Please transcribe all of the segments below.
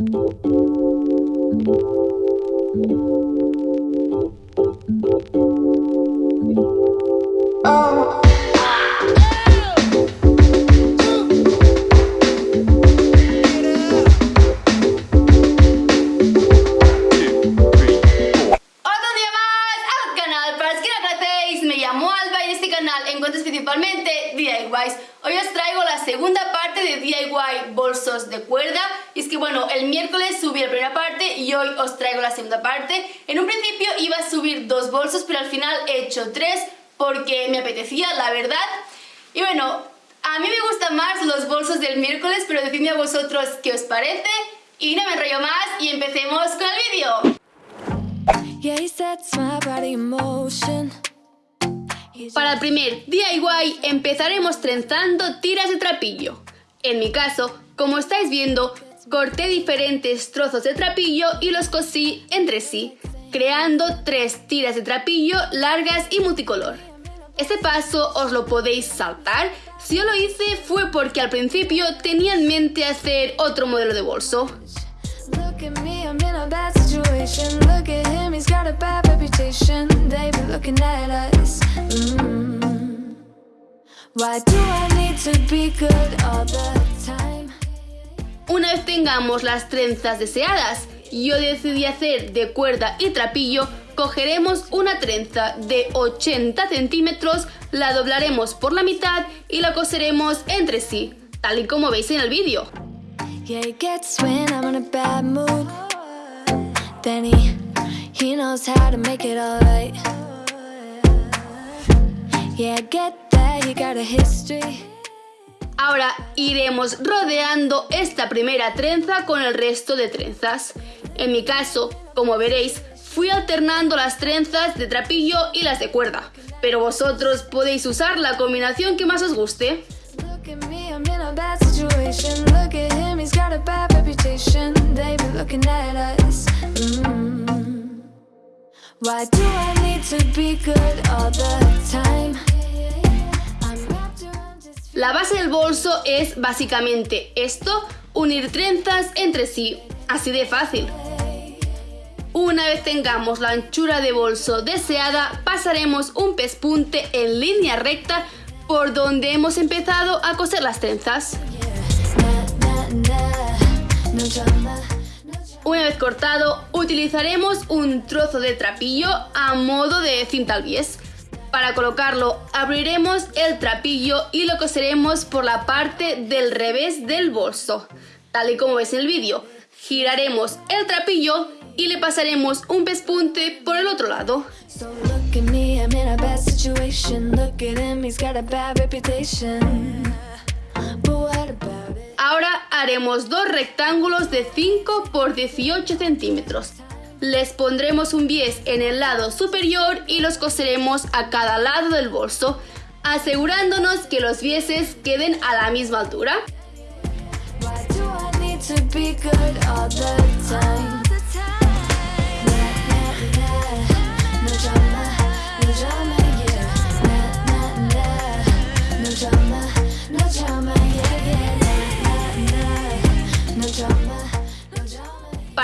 Thank you. Principalmente DIYs. Hoy os traigo la segunda parte de DIY bolsos de cuerda y es que bueno, el miércoles subí la primera parte y hoy os traigo la segunda parte. En un principio iba a subir dos bolsos pero al final he hecho tres porque me apetecía, la verdad. Y bueno, a mí me gustan más los bolsos del miércoles pero decidme a vosotros qué os parece y no me enrollo más y empecemos con el vídeo. Para el primer DIY empezaremos trenzando tiras de trapillo. En mi caso, como estáis viendo, corté diferentes trozos de trapillo y los cosí entre sí, creando tres tiras de trapillo largas y multicolor. Este paso os lo podéis saltar, si yo lo hice fue porque al principio tenía en mente hacer otro modelo de bolso. Una vez tengamos las trenzas deseadas, yo decidí hacer de cuerda y trapillo, cogeremos una trenza de 80 centímetros, la doblaremos por la mitad y la coseremos entre sí, tal y como veis en el vídeo. Ahora iremos rodeando esta primera trenza con el resto de trenzas. En mi caso, como veréis, fui alternando las trenzas de trapillo y las de cuerda, pero vosotros podéis usar la combinación que más os guste. La base del bolso es básicamente esto, unir trenzas entre sí, así de fácil. Una vez tengamos la anchura de bolso deseada, pasaremos un pespunte en línea recta por donde hemos empezado a coser las trenzas. Una vez cortado, utilizaremos un trozo de trapillo a modo de cinta al bies. Para colocarlo, abriremos el trapillo y lo coseremos por la parte del revés del bolso, tal y como ves en el vídeo. Giraremos el trapillo y le pasaremos un pespunte por el otro lado. Ahora haremos dos rectángulos de 5 por 18 centímetros. Les pondremos un bies en el lado superior y los coseremos a cada lado del bolso, asegurándonos que los bieses queden a la misma altura.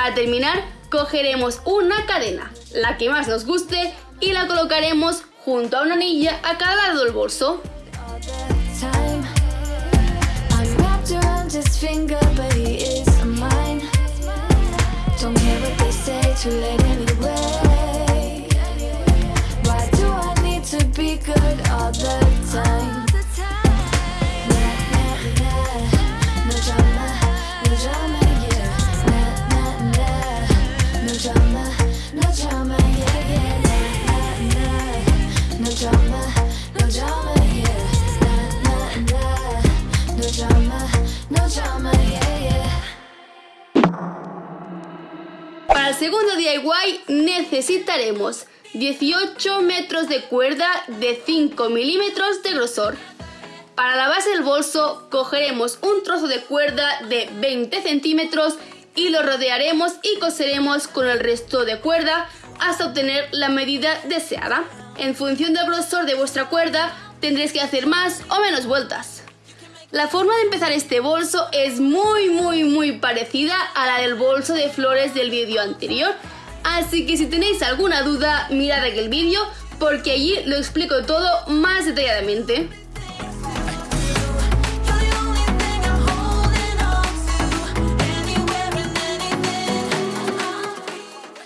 Para terminar, cogeremos una cadena, la que más nos guste, y la colocaremos junto a una anilla a cada lado del bolso. Segundo DIY necesitaremos 18 metros de cuerda de 5 milímetros de grosor. Para la base del bolso cogeremos un trozo de cuerda de 20 centímetros y lo rodearemos y coseremos con el resto de cuerda hasta obtener la medida deseada. En función del grosor de vuestra cuerda tendréis que hacer más o menos vueltas. La forma de empezar este bolso es muy muy muy parecida a la del bolso de flores del vídeo anterior, así que si tenéis alguna duda mirad aquel vídeo porque allí lo explico todo más detalladamente.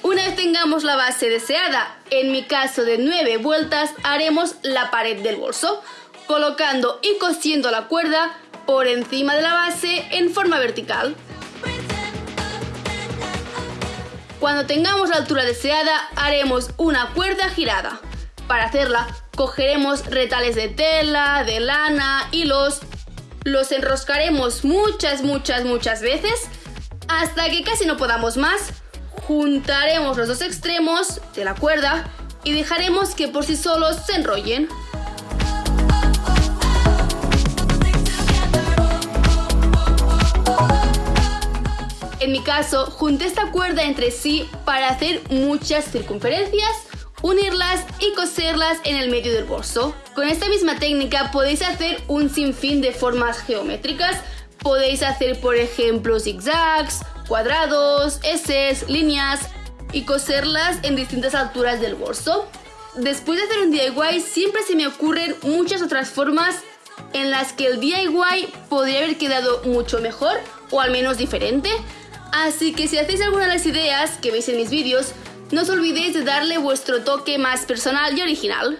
Una vez tengamos la base deseada, en mi caso de 9 vueltas, haremos la pared del bolso colocando y cosiendo la cuerda por encima de la base en forma vertical. Cuando tengamos la altura deseada haremos una cuerda girada. Para hacerla cogeremos retales de tela, de lana, hilos, los enroscaremos muchas muchas muchas veces hasta que casi no podamos más, juntaremos los dos extremos de la cuerda y dejaremos que por sí solos se enrollen. En mi caso, junté esta cuerda entre sí para hacer muchas circunferencias, unirlas y coserlas en el medio del bolso. Con esta misma técnica podéis hacer un sinfín de formas geométricas. Podéis hacer, por ejemplo, zigzags, cuadrados, S, líneas y coserlas en distintas alturas del bolso. Después de hacer un DIY siempre se me ocurren muchas otras formas en las que el DIY podría haber quedado mucho mejor o al menos diferente. Así que si hacéis alguna de las ideas que veis en mis vídeos, no os olvidéis de darle vuestro toque más personal y original.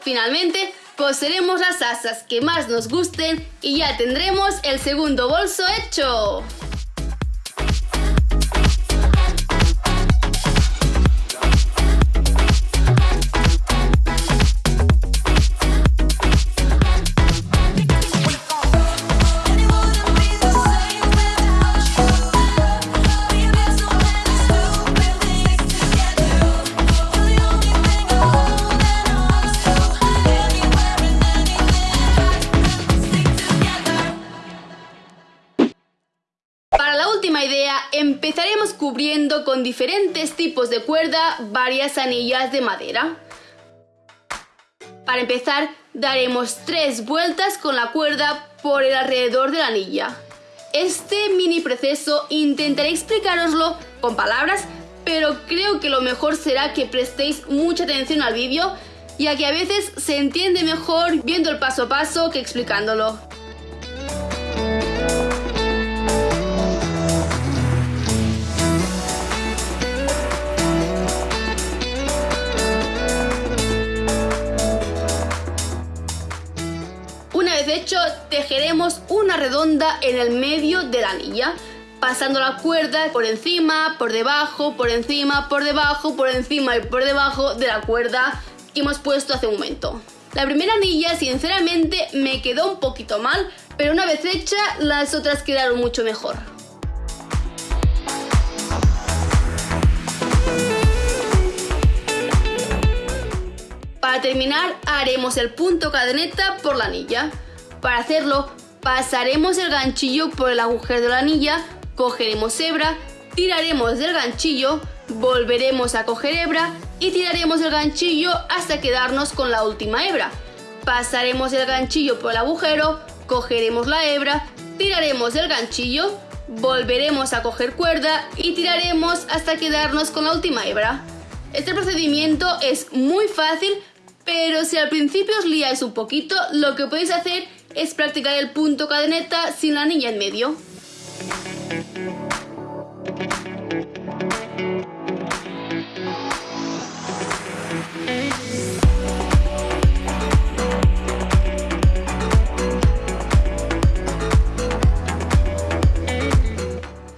Finalmente, coseremos las asas que más nos gusten y ya tendremos el segundo bolso hecho. Empezaremos cubriendo con diferentes tipos de cuerda varias anillas de madera. Para empezar, daremos tres vueltas con la cuerda por el alrededor de la anilla. Este mini proceso intentaré explicaroslo con palabras, pero creo que lo mejor será que prestéis mucha atención al vídeo, ya que a veces se entiende mejor viendo el paso a paso que explicándolo. Hecho, tejeremos una redonda en el medio de la anilla, pasando la cuerda por encima, por debajo, por encima, por debajo, por encima y por debajo de la cuerda que hemos puesto hace un momento. La primera anilla, sinceramente, me quedó un poquito mal, pero una vez hecha, las otras quedaron mucho mejor. Para terminar, haremos el punto cadeneta por la anilla. Para hacerlo, pasaremos el ganchillo por el agujero de la anilla, cogeremos hebra, tiraremos del ganchillo, volveremos a coger hebra y tiraremos el ganchillo hasta quedarnos con la última hebra. Pasaremos el ganchillo por el agujero, cogeremos la hebra, tiraremos el ganchillo, volveremos a coger cuerda y tiraremos hasta quedarnos con la última hebra. Este procedimiento es muy fácil, pero si al principio os liáis un poquito, lo que podéis hacer es practicar el punto cadeneta sin la anilla en medio.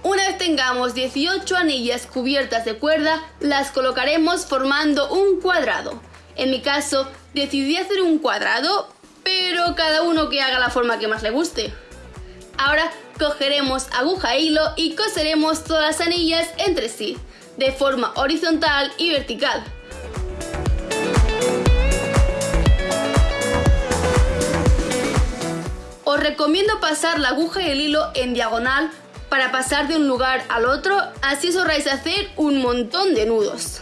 Una vez tengamos 18 anillas cubiertas de cuerda, las colocaremos formando un cuadrado. En mi caso, decidí hacer un cuadrado pero cada uno que haga la forma que más le guste. Ahora cogeremos aguja e hilo y coseremos todas las anillas entre sí, de forma horizontal y vertical. Os recomiendo pasar la aguja y el hilo en diagonal para pasar de un lugar al otro, así os ahorráis hacer un montón de nudos.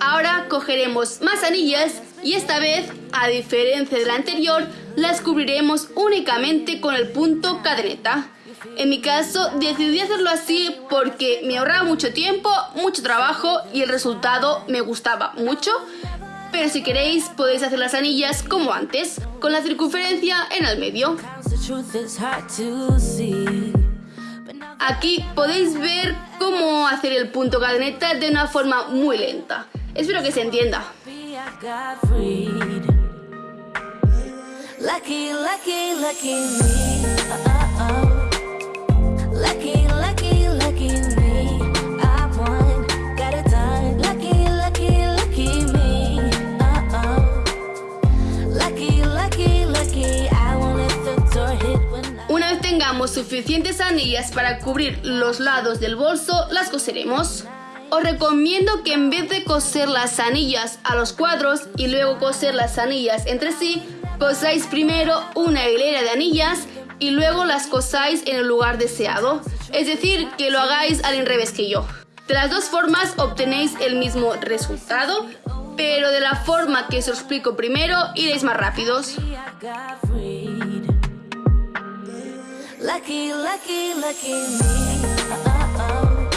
Ahora cogeremos más anillas y esta vez, a diferencia de la anterior, las cubriremos únicamente con el punto cadeneta. En mi caso decidí hacerlo así porque me ahorraba mucho tiempo, mucho trabajo y el resultado me gustaba mucho. Pero si queréis podéis hacer las anillas como antes, con la circunferencia en el medio. Aquí podéis ver cómo hacer el punto cadeneta de una forma muy lenta. Espero que se entienda. suficientes para cubrir los lados del bolso, las coseremos. Os recomiendo que en vez de coser las anillas a los cuadros y luego coser las anillas entre sí, cosáis primero una hilera de anillas y luego las cosáis en el lugar deseado. Es decir, que lo hagáis al revés que yo. De las dos formas obtenéis el mismo resultado, pero de la forma que os explico primero iréis más rápidos. Lucky, lucky, lucky me. Uh oh.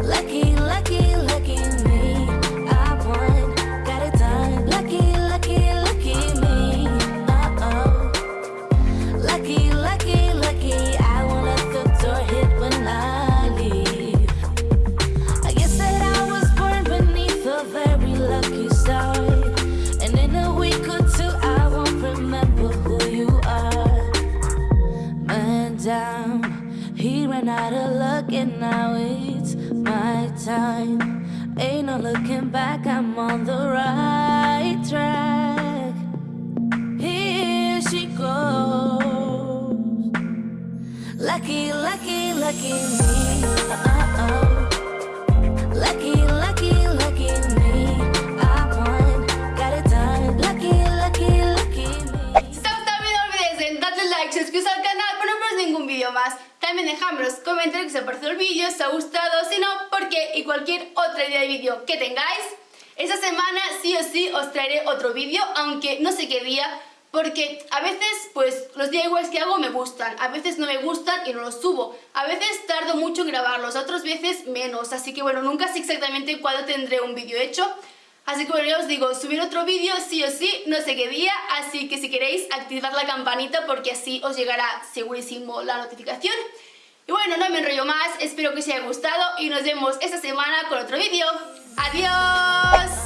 Lucky, lucky, lucky looking back, I'm on the right track. Here she goes. Lucky, lucky, lucky me. Dejadme los comentarios que os ha parecido el vídeo, si os ha gustado, si no, por qué y cualquier otra idea de vídeo que tengáis. Esta semana sí o sí os traeré otro vídeo, aunque no sé qué día, porque a veces pues los DIYs que hago me gustan, a veces no me gustan y no los subo, a veces tardo mucho en grabarlos, otras veces menos, así que bueno, nunca sé exactamente cuándo tendré un vídeo hecho, Así que bueno, ya os digo, subir otro vídeo sí o sí, no sé qué día, así que si queréis activad la campanita porque así os llegará segurísimo la notificación. Y bueno, no me enrollo más, espero que os haya gustado y nos vemos esta semana con otro vídeo. ¡Adiós!